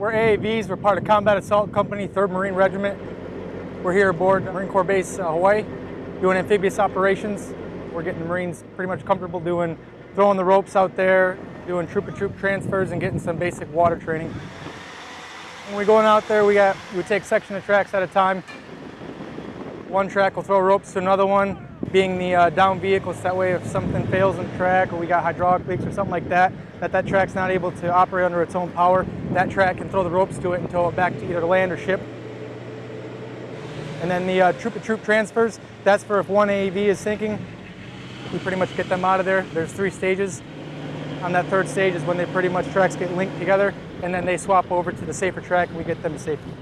We're AAVs. We're part of Combat Assault Company, 3rd Marine Regiment. We're here aboard Marine Corps Base uh, Hawaii doing amphibious operations. We're getting the Marines pretty much comfortable doing throwing the ropes out there, doing troop to troop transfers, and getting some basic water training. When we're going out there, we got we take section of tracks at a time. One track will throw ropes to another one, being the uh, down vehicles. That way, if something fails in the track or we got hydraulic leaks or something like that, that that track's not able to operate under its own power, that track can throw the ropes to it and tow it back to either land or ship. And then the uh, troop to troop transfers, that's for if one AAV is sinking, we pretty much get them out of there. There's three stages. On that third stage is when they pretty much tracks get linked together and then they swap over to the safer track and we get them to safety.